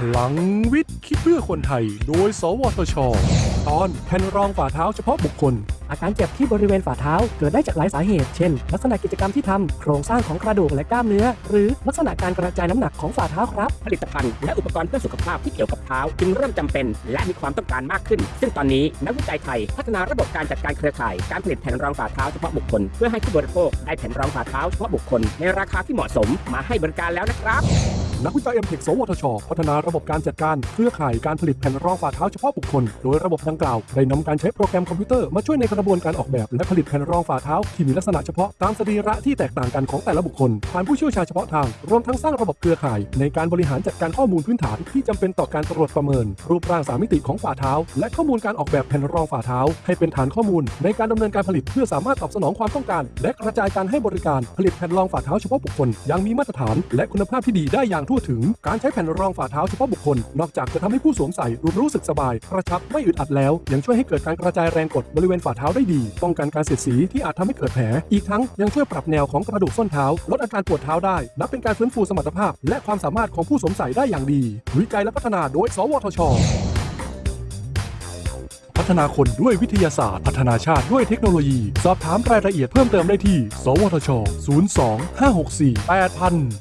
พลังวิทย์คิดเพื่อคนไทย โดย สวทช ตอนแผ่นรองฝ่าเท้าเฉพาะบุคคล อาการเจ็บที่บริเวณฝ่าเท้าเกิดได้จากหลายสาเหตุ เช่น ลักษณะกิจกรรมที่ทำโครงสร้างของกระดูกและกล้ามเนื้อ หรือลักษณะการกระจายน้ำหนักของฝ่าเท้าครับ ผลิตภัณฑ์และอุปกรณ์เพื่อสุขภาพที่เกี่ยวกับเท้า จึงเริ่มจำเป็น และมีความต้องการมากขึ้น ซึ่งตอนนี้นักวิจัยไทย พัฒนาระบบการจัดการเครือข่าย การผลิตแผ่นรองฝ่าเท้าเฉพาะบุคคล เพื่อให้ผู้บริโภคได้แผ่นรองฝ่าเท้าเฉพาะบุคคล ในราคาที่เหมาะสมมาให้บริการแล้วนะครับ นักวิจัยเอ็มเทคสวทช พัฒนาระบบการจัดการเครือข่ายการผลิตแผ่นรองฝ่าเท้าเฉพาะบุคคล โดยระบบดังกล่าวได้นำการใช้โปรแกรมคอมพิวเตอร์มาช่วยในกระบวนการออกแบบและผลิตแผ่นรองฝ่าเท้าที่มีลักษณะเฉพาะตามสรีระที่แตกต่างกันของแต่ละบุคคลผ่านผู้เชี่ยวชาญเฉพาะทางรวมทั้งสร้างระบบเครือข่าย ในการบริหารจัดการข้อมูลพื้นฐานที่จำเป็นต่อการตรวจประเมิน รูปร่างสามมิติของฝ่าเท้า และข้อมูลการออกแบบแผ่นรองฝ่าเท้า ให้เป็นฐานข้อมูล ในการดำเนินการผลิตเพื่อสามารถตอบสนองความต้องการ และกระจายการให้บริการผลิตแผ่นรองฝ่าเท้าเฉพาะบุคคลอย่างมีมาตรฐาน และคุณภาพที่ดีได้อย่างทั่วถึง การใช้แผ่นรองฝ่าเท้าเฉพาะบุคคล นอกจากจะทำให้ผู้สวมใส่รู้สึกสบาย กระชับไม่อึดอัดแล้ว ยังช่วยให้เกิดการกระจายแรงกดบริเวณฝ่าเท้าได้ดี ป้องกันการเสียดสีที่อาจทำให้เกิดแผล อีกทั้งยังช่วยปรับแนวของกระดูกส้นเท้า ลดอาการปวดเท้าได้นับเป็นการฟื้นฟูสมรรถภาพ และความสามารถของผู้สวมใส่ได้อย่างดี วิจัยและพัฒนาโดย สวทชพัฒนาคนด้วยวิทยาศาสตร์ พัฒนาชาติด้วยเทคโนโลยี สอบถามรายละเอียดเพิ่มเติมได้ที่ สวทช 02 564 8000